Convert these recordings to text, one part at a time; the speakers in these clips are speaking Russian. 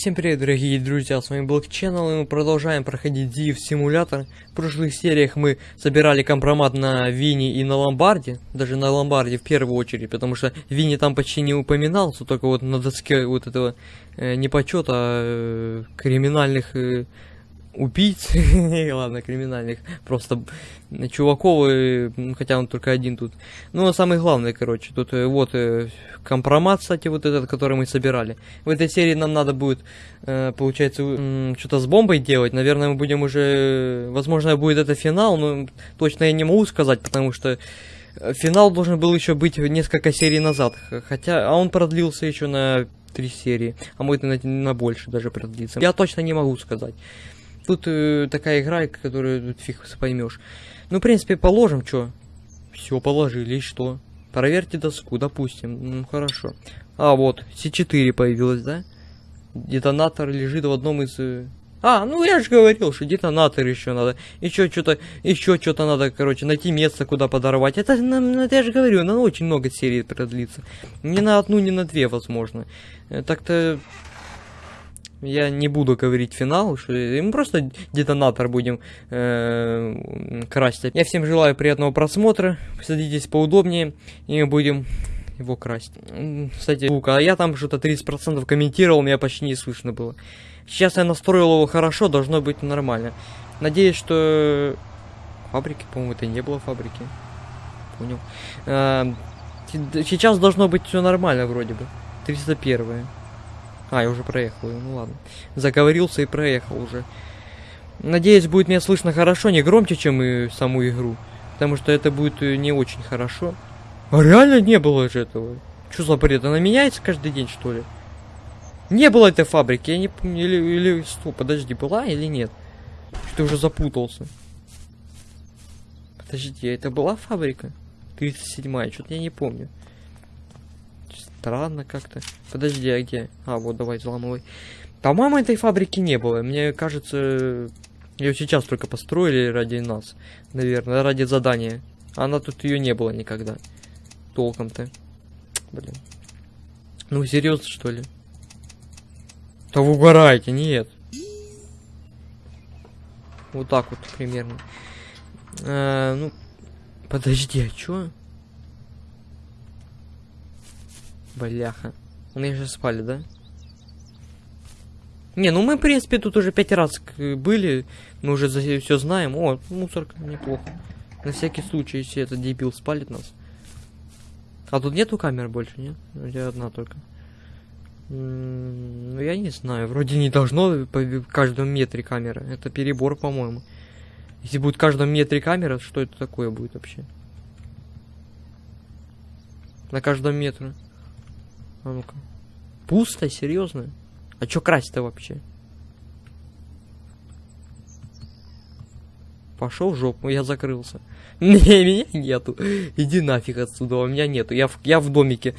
Всем привет, дорогие друзья, с вами Black Channel, и мы продолжаем проходить Div симулятор. В прошлых сериях мы собирали компромат на Вине и на Ломбарде, даже на Ломбарде в первую очередь, потому что Вини там почти не упоминался, только вот на доске вот этого э, не а э, криминальных э, убийц, ладно, криминальных, просто чуваков, ну, хотя он только один тут. Ну, а самый главный, короче, тут э, вот э, компромат, кстати, вот этот, который мы собирали. В этой серии нам надо будет, э, получается, э, что-то с бомбой делать. Наверное, мы будем уже, возможно, будет это финал, но точно я не могу сказать, потому что э, финал должен был еще быть несколько серий назад, хотя, а он продлился еще на три серии, а может на, на больше даже продлится. Я точно не могу сказать. Тут э, такая игра, которую тут фиг поймешь. Ну, в принципе, положим, что? Все положили, и что? Проверьте доску, допустим. Ну, хорошо. А, вот, С4 появилась, да? Детонатор лежит в одном из... Э, а, ну я же говорил, что детонатор еще надо. Еще что-то, еще что-то надо, короче, найти место, куда подорвать. Это, это я же говорю, на очень много серий продлится. Не на одну, не на две, возможно. Э, так-то я не буду говорить финал, что мы просто детонатор будем э, красить. Я всем желаю приятного просмотра. Садитесь поудобнее, и мы будем его красть. Кстати, звук, а я там что-то 30% комментировал, меня почти не слышно было. Сейчас я настроил его хорошо, должно быть нормально. Надеюсь, что... Фабрики, по-моему, это не было фабрики. Понял. А, сейчас должно быть все нормально вроде бы. 301 -е. А, я уже проехал, ну ладно. Заговорился и проехал уже. Надеюсь, будет меня слышно хорошо, не громче, чем и саму игру. Потому что это будет э, не очень хорошо. А реально не было же этого. Что за бред? Она меняется каждый день, что ли? Не было этой фабрики, я не помню. Или, или стоп, подожди, была или нет? Что уже запутался. Подожди, а это была фабрика? 37-я, что-то я не помню. Странно как-то. Подожди, а где? А, вот, давай, взламывай. По-моему, этой фабрики не было. Мне кажется, ее сейчас только построили ради нас. Наверное, ради задания. Она тут ее не было никогда. Толком-то. Блин. Ну, серьезно, что ли? Да вы угораете, нет. Вот так вот примерно. А, ну, подожди, а чё? Бляха. Мы же спали, да? Не, ну мы, в принципе, тут уже пять раз были. Мы уже все знаем. О, мусорка, неплохо. На всякий случай, если этот дебил спалит нас. А тут нету камер больше, нет? Где одна только. ну, я не знаю. Вроде не должно в каждом метре камера. Это перебор, по-моему. Если будет в каждом метре камера, что это такое будет вообще? На каждом метре. А ну-ка. Пусто, серьезно? А чё красть-то вообще? Пошел в жопу, я закрылся. Не, меня нету. Иди нафиг отсюда, у меня нету. Я в, я в домике.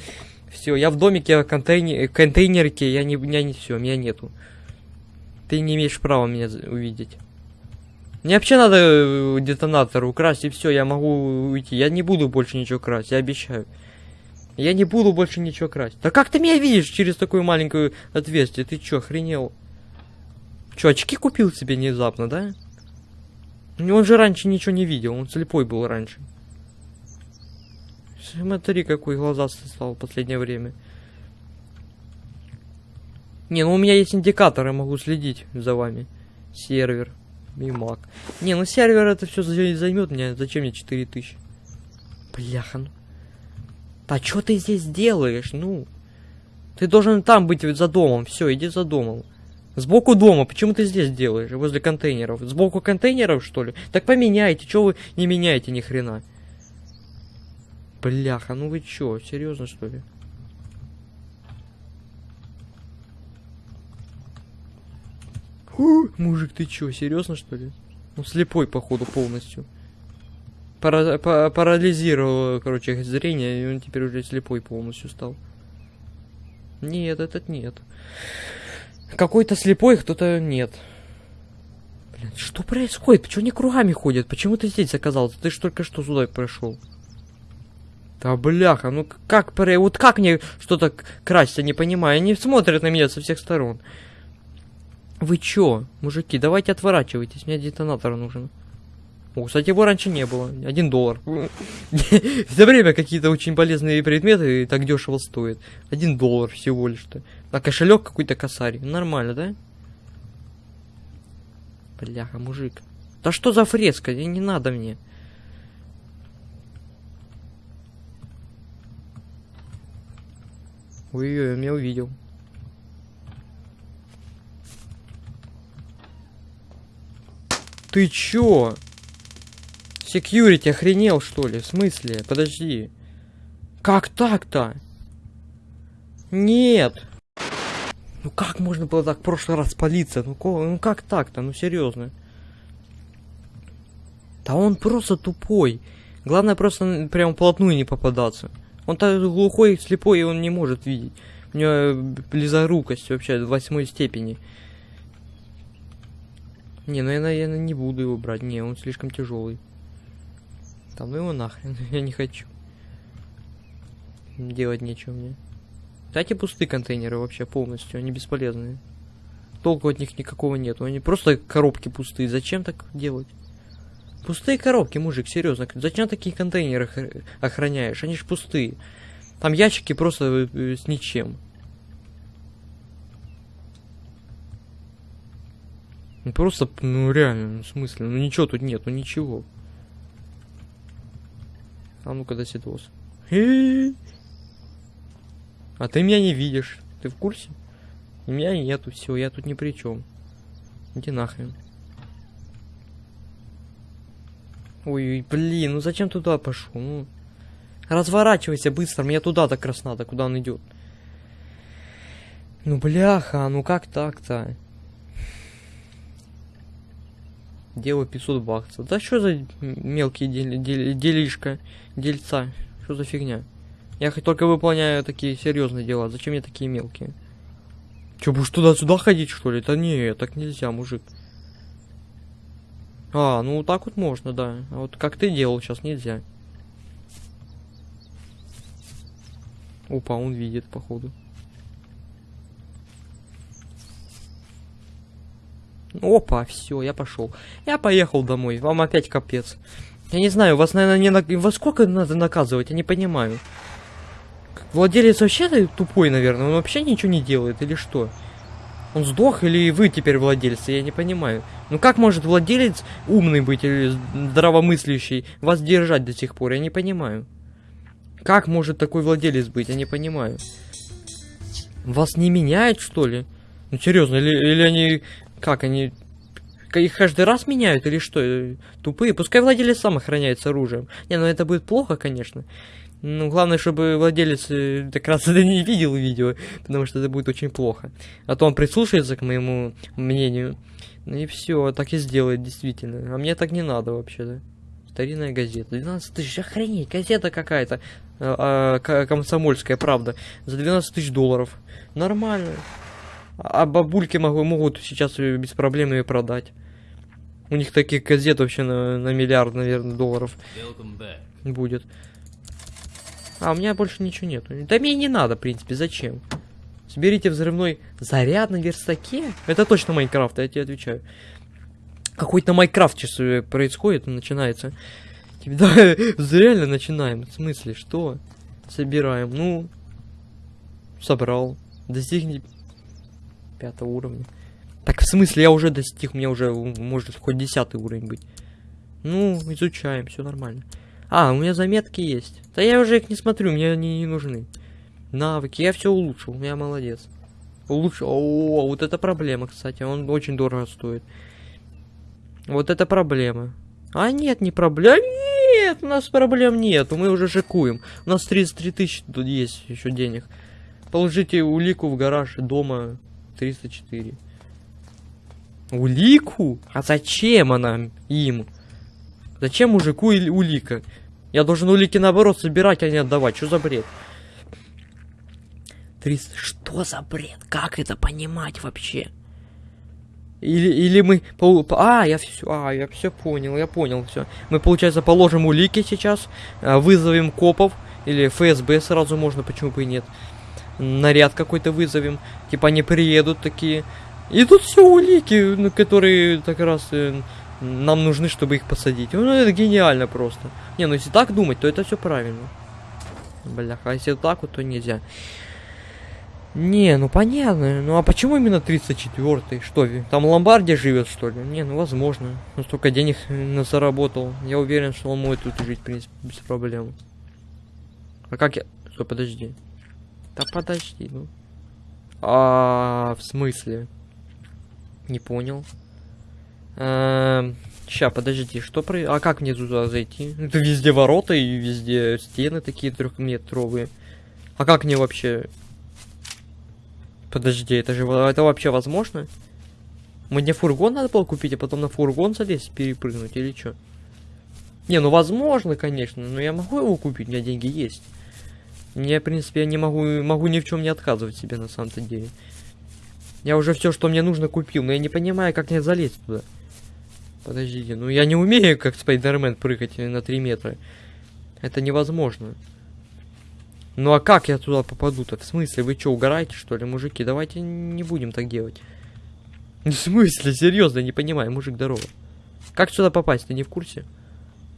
Все, я в домике контейнер, контейнерке, я не, меня не все, меня нету. Ты не имеешь права меня увидеть. Мне вообще надо э, детонатор украсть, и все, я могу уйти. Я не буду больше ничего красть, я обещаю. Я не буду больше ничего красть. Да как ты меня видишь через такую маленькую отверстие? Ты чё, охренел? Чё, очки купил себе внезапно, да? Он же раньше ничего не видел, он слепой был раньше. Смотри, какой глазастый стал в последнее время. Не, ну у меня есть индикатор, я могу следить за вами. Сервер. И маг. Не, ну сервер это все займет мне. Зачем мне 4000? Бляха, ну. А что ты здесь делаешь, ну? Ты должен там быть за домом. Все, иди за домом. Сбоку дома. Почему ты здесь делаешь? Возле контейнеров. Сбоку контейнеров, что ли? Так поменяйте. Чего вы не меняете ни хрена? Бляха, ну вы чё? Серьезно, что ли? Фу, мужик, ты чё? Серьезно, что ли? Ну, слепой, походу, полностью пара па парализировало, короче, зрение, и он теперь уже слепой полностью стал. Нет, этот нет. Какой-то слепой, кто-то нет. Блин, что происходит? Почему они кругами ходят? Почему ты здесь оказался? Ты ж только что сюда прошел. Да бляха, ну как, вот как мне что-то красть, я не понимаю. Они смотрят на меня со всех сторон. Вы чё, мужики, давайте отворачивайтесь, мне детонатор нужен. О, кстати, его раньше не было. Один доллар. За время какие-то очень полезные предметы так дешево стоят. Один доллар всего лишь-то. А кошелек какой-то косарь. Нормально, да? Бляха, мужик. Да что за фреска? Не надо мне. Ой-ой, он меня увидел. Ты чё? Секьюрити охренел, что ли? В смысле? Подожди. Как так-то? Нет. Ну как можно было так в прошлый раз спалиться? Ну, ну как так-то? Ну серьезно. Да он просто тупой. Главное просто прям вплотную не попадаться. Он так глухой, слепой, и он не может видеть. У него близорукость вообще в восьмой степени. Не, ну я, наверное, не буду его брать. Не, он слишком тяжелый. Там ну его нахрен, я не хочу. Делать нечего мне. Кстати, пустые контейнеры вообще полностью, они бесполезные. Толку от них никакого нету, они просто коробки пустые. Зачем так делать? Пустые коробки, мужик, серьезно. Зачем такие контейнеры охраняешь? Они ж пустые. Там ящики просто э, э, с ничем. Ну просто, ну реально, ну в смысле, ну ничего тут нет, ну ничего. А ну-ка, досидос. А ты меня не видишь. Ты в курсе? И меня нету, все, я тут ни при чем. Иди нахрен. Ой, блин, ну зачем туда пошел? Ну, разворачивайся быстро, мне туда так раз надо, куда он идет. Ну, бляха, ну как так-то? Делаю 500 баксов. Да что за мелкие дел дел делишка, дельца? Что за фигня? Я хоть только выполняю такие серьезные дела. Зачем мне такие мелкие? Че, будешь туда-сюда ходить, что ли? Да не, так нельзя, мужик. А, ну так вот можно, да. А вот как ты делал, сейчас нельзя. Опа, он видит, походу. Опа, все, я пошел. Я поехал домой. Вам опять капец. Я не знаю, вас, наверное, не на... Во сколько надо наказывать, я не понимаю. Владелец вообще тупой, наверное. Он вообще ничего не делает, или что? Он сдох, или вы теперь владельцы, я не понимаю. Ну как может владелец умный быть или здравомыслящий вас держать до сих пор, я не понимаю. Как может такой владелец быть, я не понимаю. Вас не меняют, что ли? Ну серьезно, или, или они как они... Их каждый раз меняют или что? Тупые. Пускай владелец сам охраняется оружием. Не, ну это будет плохо, конечно. Ну, главное, чтобы владелец э, как раз это не видел видео, потому что это будет очень плохо. А то он прислушается к моему мнению. Ну и все, так и сделает, действительно. А мне так не надо вообще-то. Старинная газета. 12 тысяч, охренеть, газета какая-то. А, а, комсомольская, правда. За 12 тысяч долларов. Нормально. А бабульки могу, могут сейчас без проблем ее продать. У них таких газет вообще на, на миллиард, наверное, долларов будет. А, у меня больше ничего нету. Да мне не надо, в принципе, зачем? Соберите взрывной заряд на верстаке. Это точно Майнкрафт, я тебе отвечаю. Какой-то Майнкрафт сейчас э, происходит, начинается. Да, реально начинаем. В смысле, что? Собираем. Ну, собрал. Достигни пятого уровня. Так, в смысле, я уже достиг, мне уже может хоть десятый уровень быть. Ну, изучаем, все нормально. А, у меня заметки есть. Да я уже их не смотрю, мне они не нужны. Навыки, я все улучшил, я молодец. Улучшил. О, вот это проблема, кстати, он очень дорого стоит. Вот это проблема. А нет, не проблема. Нет, у нас проблем нет, мы уже шикуем. У нас 33 тысячи тут есть еще денег. Положите улику в гараж дома 304. Улику? А зачем она им? Зачем мужику улика? Я должен улики наоборот собирать, а не отдавать. Что за бред? 300... Что за бред? Как это понимать вообще? Или, или мы... А, я все... А, я все понял, я понял все. Мы, получается, положим улики сейчас, а, вызовем копов, или ФСБ сразу можно, почему бы и нет наряд какой-то вызовем. Типа они приедут такие И тут все улики, ну, которые так раз э, нам нужны, чтобы их посадить. Ну, это гениально просто. Не, ну если так думать, то это все правильно. Бляха, а если так вот, то нельзя. Не, ну понятно. Ну а почему именно 34-й? Что, там Ломбардия живет, что ли? Не, ну возможно. Ну столько денег на заработал. Я уверен, что он может тут жить, в принципе, без проблем. А как я... Стой, подожди. Да подожди, ну. А, в смысле? Не понял. Эм, ща, подожди, что про... А как мне туда зайти? Это везде ворота и везде стены такие трехметровые. А как мне вообще Подожди, это же это вообще возможно? Мне фургон надо было купить, а потом на фургон залезть, перепрыгнуть или что? Не, ну возможно, конечно, но я могу его купить, у меня деньги есть. Мне, в принципе, я не могу, могу ни в чем не отказывать себе на самом-то деле. Я уже все, что мне нужно, купил, но я не понимаю, как мне залезть туда. Подождите, ну я не умею, как Спайдермен, прыгать на 3 метра. Это невозможно. Ну а как я туда попаду-то? В смысле, вы что, угораете, что ли, мужики? Давайте не будем так делать. В смысле, серьезно, не понимаю, мужик, здорово. Как сюда попасть, ты не в курсе?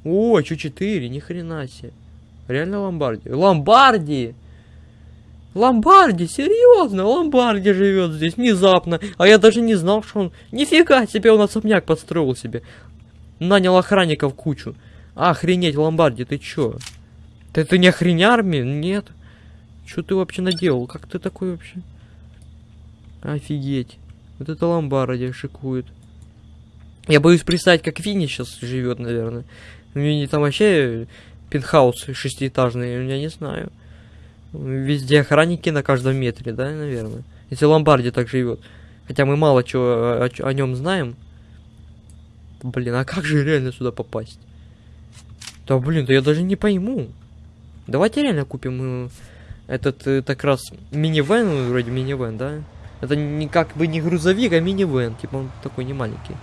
О, чё 4, ни хрена себе. Реально Ломбарди. Ломбарди! Ломбарди, серьезно, Ломбарди живет здесь внезапно. А я даже не знал, что он... Нифига себе, он особняк подстроил себе. Нанял охранников кучу. Охренеть, Ломбарди, ты чё? Ты это не охренярми? Нет. Что ты вообще наделал? Как ты такой вообще? Офигеть. Вот это ломбарди шикует. Я боюсь представить, как Винни сейчас живет, наверное. Винни там вообще пентхаус шестиэтажный, я не знаю. Везде охранники на каждом метре, да, наверное. Если Ломбарди так живет. Хотя мы мало чего о, о, о нем знаем. Блин, а как же реально сюда попасть? Да блин, да я даже не пойму. Давайте реально купим э, этот э, так раз минивэн, вроде минивэн, да? Это не как бы не грузовик, а минивэн, типа он такой не маленький.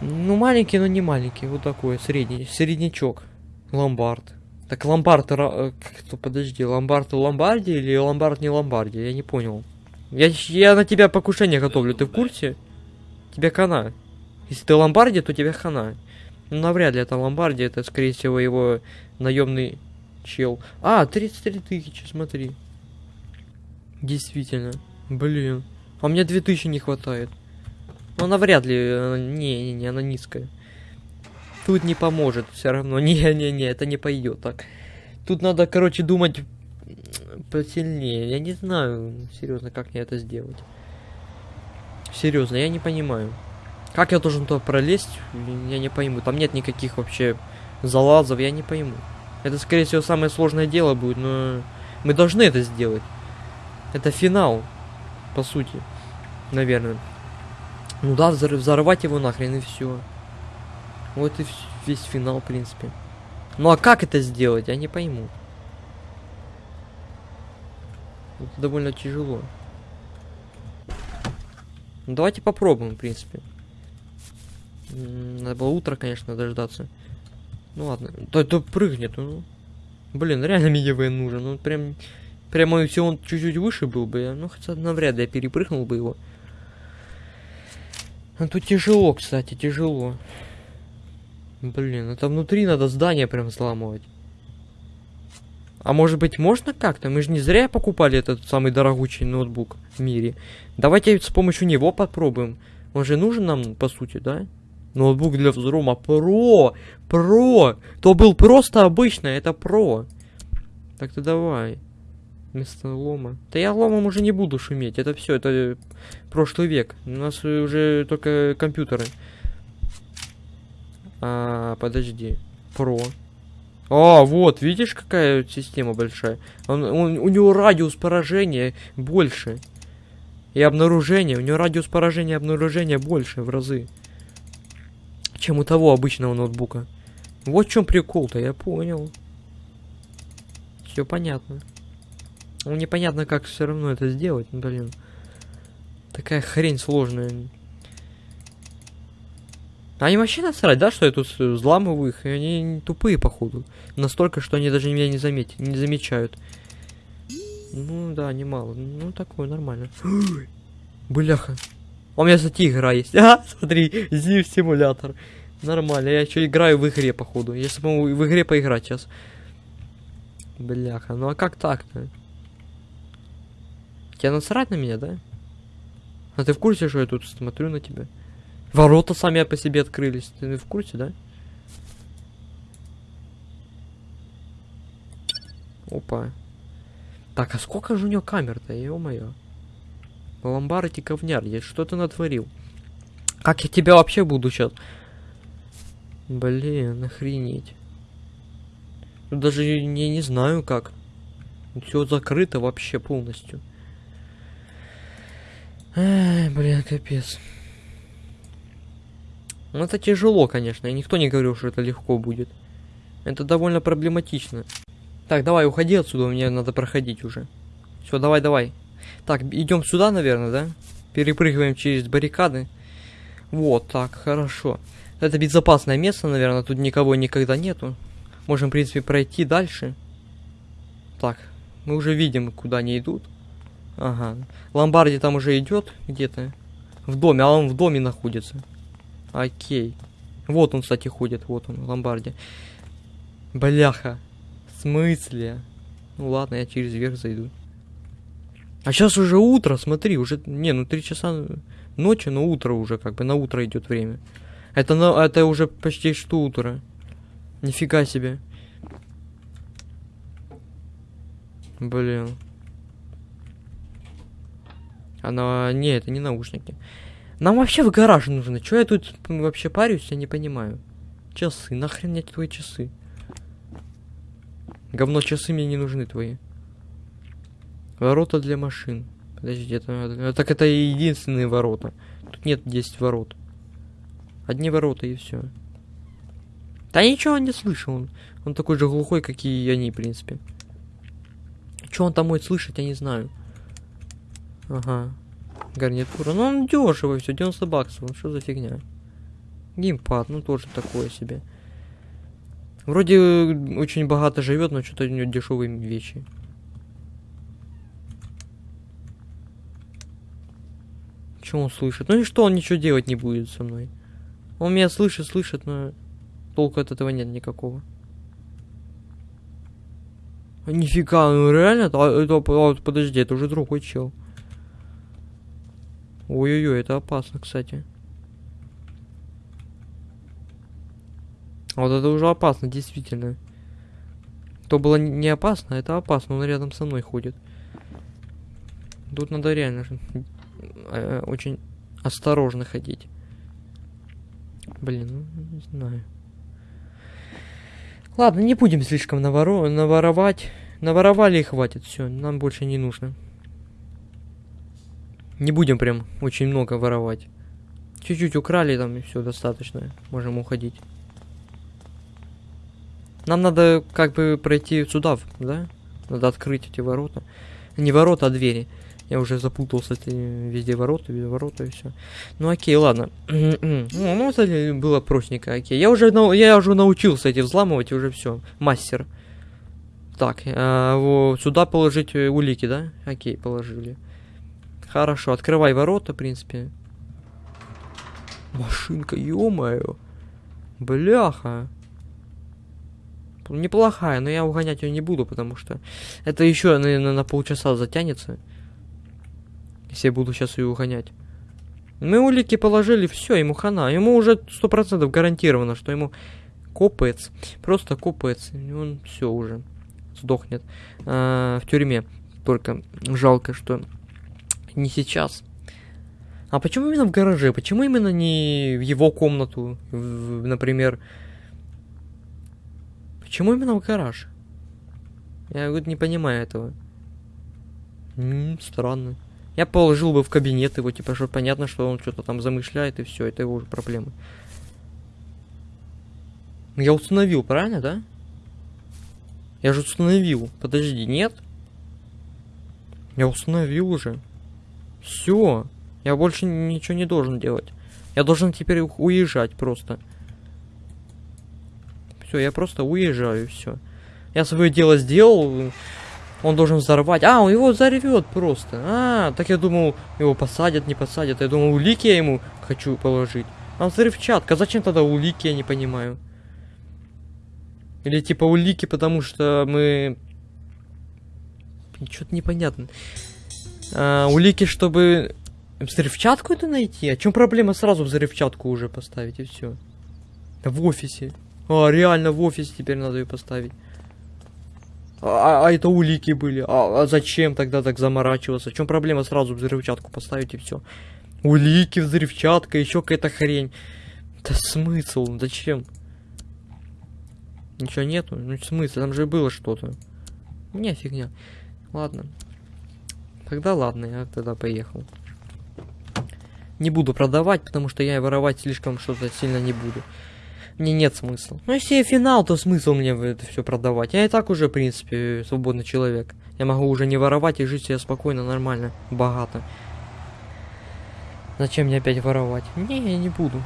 Ну, маленький, но не маленький, вот такой, средний, среднячок. Ломбард. Так ломбард, э, кто, подожди, ломбард ломбарди или ломбард не ломбарди, я не понял. Я, я на тебя покушение готовлю, ты в курсе? Тебе хана. Если ты ломбарди, то тебе хана. Ну, навряд ли это ломбарди, это, скорее всего, его наемный чел. А, 33 тысячи, смотри. Действительно. Блин. А у меня 2000 не хватает. Ну, она вряд ли... Не-не-не, она низкая. Тут не поможет все равно. Не-не-не, это не пойдет так. Тут надо, короче, думать посильнее. Я не знаю, серьезно, как мне это сделать. Серьезно, я не понимаю. Как я должен туда пролезть, я не пойму. Там нет никаких вообще залазов, я не пойму. Это, скорее всего, самое сложное дело будет, но мы должны это сделать. Это финал, по сути, наверное. Ну да, взорвать его нахрен и все. Вот и весь финал, в принципе. Ну а как это сделать, я не пойму. Это довольно тяжело. Ну, давайте попробуем, в принципе. Надо было утро, конечно, дождаться. Ну ладно. То, то прыгнет. Ну. Блин, реально минивэн нужен. Ну прям. Прямо если он чуть-чуть выше был бы, ну хотя навряд ли я перепрыгнул бы его. А тут тяжело, кстати, тяжело. Блин, это внутри надо здание прям взламывать. А может быть можно как-то? Мы же не зря покупали этот самый дорогучий ноутбук в мире. Давайте с помощью него попробуем. Он же нужен нам, по сути, да? Ноутбук для взлома Про! Про! То был просто обычный, это Про. Так-то давай. Вместо лома. Да я ломом уже не буду шуметь. Это все, это прошлый век. У нас уже только компьютеры. А, подожди. Про. А, вот, видишь, какая система большая. Он, он, у него радиус поражения больше. И обнаружение. У него радиус поражения и обнаружения больше в разы чем у того обычного ноутбука. Вот в чем прикол-то, я понял. Все понятно. Ну, непонятно, как все равно это сделать, ну, блин. Такая хрень сложная. Они вообще насрать, да, что я тут взламываю их, они тупые, походу. Настолько, что они даже меня не, заметят, не замечают. Ну да, немало. Ну такое, нормально. Бляха. А У меня, кстати, игра есть. А, смотри, Зив симулятор. Нормально, я еще играю в игре, походу. Я смогу в игре поиграть сейчас. Бляха, ну а как так-то? Тебе насрать на меня, да? А ты в курсе, что я тут смотрю на тебя? Ворота сами по себе открылись. Ты в курсе, да? Опа. Так, а сколько же у него камер-то, ё-моё? Ломбард и говняр, я что ты натворил? Как я тебя вообще буду сейчас? Блин, охренеть. Даже не, не знаю как. Все закрыто вообще полностью. Ай, блин, капец. Ну это тяжело, конечно. И никто не говорил, что это легко будет. Это довольно проблематично. Так, давай, уходи отсюда, мне надо проходить уже. Все, давай, давай. Так, идем сюда, наверное, да? Перепрыгиваем через баррикады. Вот, так, хорошо. Это безопасное место, наверное, тут никого никогда нету. Можем, в принципе, пройти дальше. Так, мы уже видим, куда они идут. Ага. Ломбарди там уже идет где-то. В доме, а он в доме находится. Окей. Вот он, кстати, ходит. Вот он, Ломбарди. Бляха. В смысле? Ну ладно, я через верх зайду. А сейчас уже утро, смотри, уже... Не, ну три часа ночи, но утро уже, как бы на утро идет время. Это, на, это уже почти что утро. Нифига себе. Блин. Она... Не, это не наушники. Нам вообще в гараж нужно. Чё я тут вообще парюсь, я не понимаю. Часы. Нахрен мне твои часы? Говно часы мне не нужны твои. Ворота для машин. Подожди, это... Э, так это единственные ворота. Тут нет 10 ворот. Одни ворота и все. Да ничего он не слышал. Он, он такой же глухой, как и они, в принципе. Что он там будет слышать, я не знаю. Ага. Гарнитура. Ну он дешево все, 90 баксов. Ну что за фигня? Геймпад, ну тоже такое себе. Вроде очень богато живет, но что-то у него дешевые вещи. Что он слышит? Ну и что он ничего делать не будет со мной? Он меня слышит, слышит, но толку от этого нет никакого. Нифига, ну реально? Это, это, подожди, это уже другой чел. Ой-ой-ой, это опасно, кстати. Вот это уже опасно, действительно. То было не опасно, это опасно, он рядом со мной ходит. Тут надо реально э, очень осторожно ходить. Блин, ну не знаю. Ладно, не будем слишком наворо наворовать. Наворовали и хватит, все, нам больше не нужно. Не будем прям очень много воровать. Чуть-чуть украли там и все достаточно. Можем уходить. Нам надо как бы пройти сюда, да? Надо открыть эти ворота. Не ворота, а двери. Я уже запутался, эти везде ворота, везде ворота и все. Ну окей, ладно. ну, ну, это было простенько, окей. Я уже, я уже научился эти взламывать, уже все. Мастер. Так, а, вот, сюда положить э, улики, да? Окей, положили. Хорошо, открывай ворота, в принципе. Машинка, ё-моё. Бляха. Неплохая, но я угонять ее не буду, потому что это еще, наверное, на полчаса затянется. Если я буду сейчас ее угонять. Мы улики положили, все, ему хана. Ему уже сто процентов гарантировано, что ему копается. Просто копается. Он все уже сдохнет а, в тюрьме. Только жалко, что не сейчас. А почему именно в гараже? Почему именно не в его комнату, в, например? Почему именно в гараж? Я вот не понимаю этого. М -м, странно. Я положил бы в кабинет его, типа, что понятно, что он что-то там замышляет, и все, это его уже проблемы. Я установил, правильно, да? Я же установил. Подожди, нет? Я установил уже. Все. Я больше ничего не должен делать. Я должен теперь уезжать просто. Все, я просто уезжаю, все. Я свое дело сделал. Он должен взорвать. А, он его взорвет просто. А, так я думал, его посадят, не посадят. Я думал, улики я ему хочу положить. А взрывчатка. Зачем тогда улики, я не понимаю. Или типа улики, потому что мы... Что-то непонятно. А, улики, чтобы взрывчатку это найти? А чем проблема сразу взрывчатку уже поставить и все? В офисе. А, реально в офисе теперь надо ее поставить. А, а это улики были. А, а зачем тогда так заморачиваться? В чем проблема сразу взрывчатку поставить и все? Улики, взрывчатка, еще какая-то хрень. Да смысл? Зачем? Ничего нету? Ну смысл? Там же было что-то. Не, фигня. Ладно. Тогда ладно, я тогда поехал. Не буду продавать, потому что я воровать слишком что-то сильно не буду мне нет смысла. Ну, если финал, то смысл мне это все продавать. Я и так уже, в принципе, свободный человек. Я могу уже не воровать и жить себе спокойно, нормально, богато. Зачем мне опять воровать? Не, я не буду.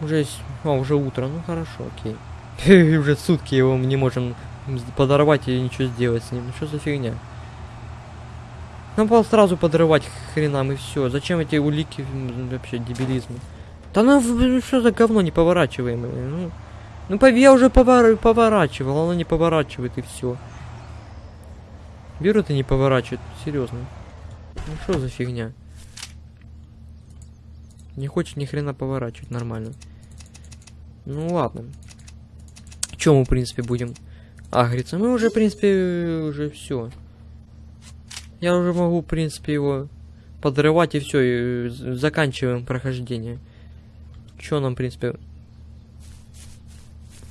Уже, а, уже утро, ну хорошо, окей. уже сутки его мы не можем подорвать и ничего сделать с ним. Что за фигня? Нам сразу подрывать хренам и все. Зачем эти улики вообще дебилизм? Да ну, что за говно не поворачиваемое? Ну, ну я уже повор поворачивал, оно не поворачивает и все. Берут и не поворачивает, серьезно. Ну что за фигня? Не хочет ни хрена поворачивать нормально. Ну ладно. Чем мы, в принципе, будем агриться? Мы уже, в принципе, уже все. Я уже могу, в принципе, его подрывать и все, и заканчиваем прохождение. Чё нам, в принципе,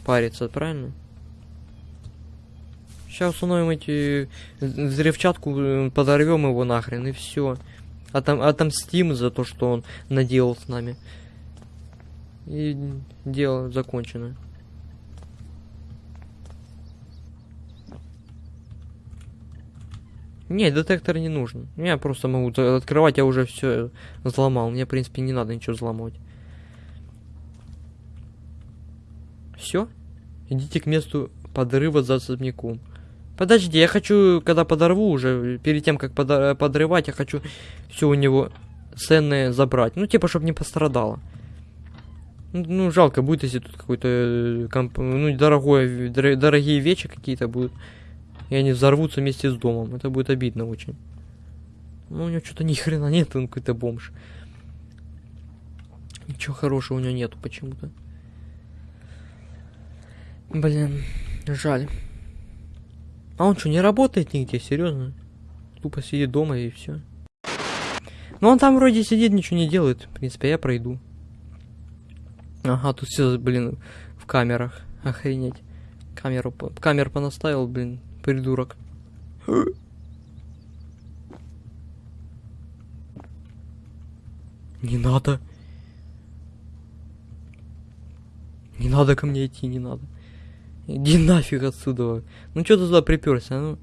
париться, правильно? Сейчас установим эти взрывчатку, э, подорвем его нахрен и все. Отом отомстим за то, что он наделал с нами. И дело закончено. Не, детектор не нужен. Я просто могу открывать, я уже все взломал. Мне, в принципе, не надо ничего взломать. Все? Идите к месту подрыва за особняком. Подожди, я хочу, когда подорву уже, перед тем, как подрывать, я хочу все у него ценное забрать. Ну, типа, чтобы не пострадало. Ну, ну, жалко будет, если тут какой-то, э, ну, дорогое, дорогие вещи какие-то будут. И они взорвутся вместе с домом. Это будет обидно очень. Ну, у него что-то ни хрена нет, он какой-то бомж. Ничего хорошего у него нету почему-то. Блин, жаль. А он что, не работает нигде, серьезно? Тупо сидит дома и все. Ну он там вроде сидит, ничего не делает. В принципе, я пройду. Ага, тут все, блин, в камерах. Охренеть. Камеру, камер понаставил, блин, придурок. Не надо. Не надо ко мне идти, не надо. Иди нафиг отсюда. Ну что ты туда приперся? Ну,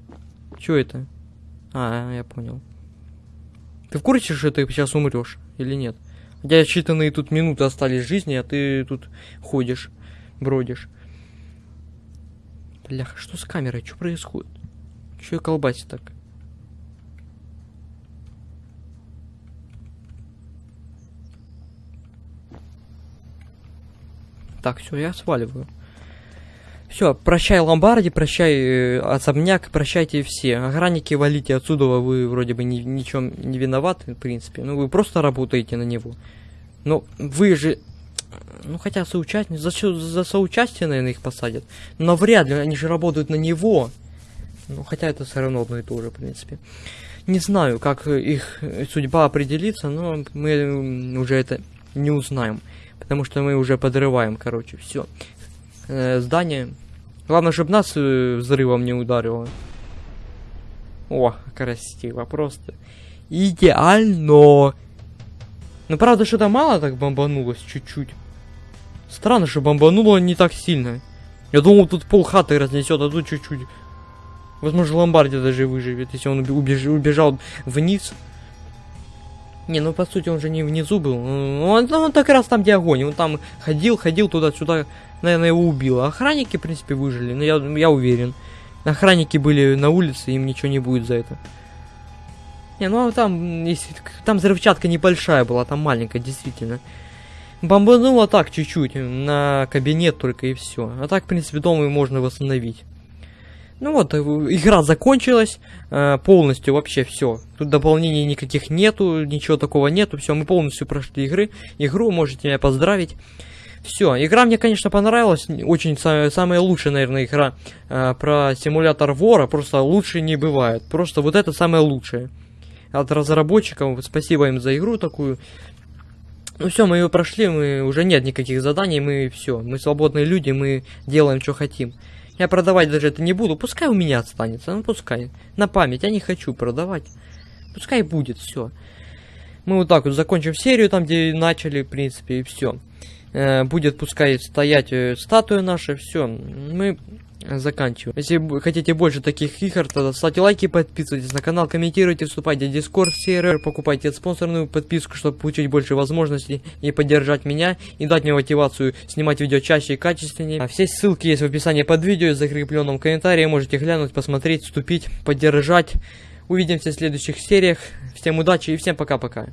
что это? А, я понял. Ты в курсе, что ты сейчас умрешь или нет? У тебя считанные тут минуты остались жизни, а ты тут ходишь, бродишь. Бляха, что с камерой? Что происходит? Что я колбасит так? Так, все, я сваливаю. Все, прощай ломбарди, прощай э, особняк, прощайте все. Охранники валите отсюда, вы вроде бы ни, ничем не виноваты, в принципе. Ну, вы просто работаете на него. Но вы же... Ну, хотя соучастники... За, за соучастие, наверное, их посадят. Но вряд ли, они же работают на него. Ну, хотя это все равно одно и то же, в принципе. Не знаю, как их судьба определится, но мы уже это не узнаем. Потому что мы уже подрываем, короче, все э, здание. Главное, чтобы нас э, взрывом не ударило. О, красиво, просто. Идеально. Ну, правда, что-то мало так бомбанулось, чуть-чуть. Странно, что бомбануло не так сильно. Я думал, тут пол хаты разнесет, а тут чуть-чуть. Возможно, Ломбарди даже выживет, если он убеж убежал вниз. Не, ну по сути он же не внизу был. Он, он так раз там, где огонь. Он там ходил, ходил туда-сюда, наверное, его убило. Охранники, в принципе, выжили, но я, я уверен. охранники были на улице, им ничего не будет за это. Не, ну а там, если, там взрывчатка небольшая была, там маленькая, действительно. Бомбануло так чуть-чуть, на кабинет только и все. А так, в принципе, дом и можно восстановить. Ну вот, э, игра закончилась э, полностью, вообще все. Тут дополнений никаких нету, ничего такого нету. Все, мы полностью прошли игры. Игру можете меня поздравить. Все, игра мне, конечно, понравилась. Очень самая, лучшая, наверное, игра э, про симулятор вора. Просто лучше не бывает. Просто вот это самое лучшее. От разработчиков, спасибо им за игру такую. Ну все, мы ее прошли, мы уже нет никаких заданий, мы все, мы свободные люди, мы делаем, что хотим. Я продавать даже это не буду, пускай у меня останется, ну пускай. На память, я не хочу продавать. Пускай будет, все. Мы вот так вот закончим серию, там где начали, в принципе, и все. Э, будет пускай стоять э, статуя наша, все. Мы заканчиваем. Если хотите больше таких игр, то ставьте лайки, подписывайтесь на канал, комментируйте, вступайте в Discord сервер, покупайте спонсорную подписку, чтобы получить больше возможностей и поддержать меня, и дать мне мотивацию снимать видео чаще и качественнее. А все ссылки есть в описании под видео, в закрепленном комментарии, можете глянуть, посмотреть, вступить, поддержать. Увидимся в следующих сериях. Всем удачи и всем пока-пока.